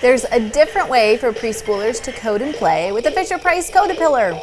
There's a different way for preschoolers to code and play with the Fisher Price Code-A-Pillar.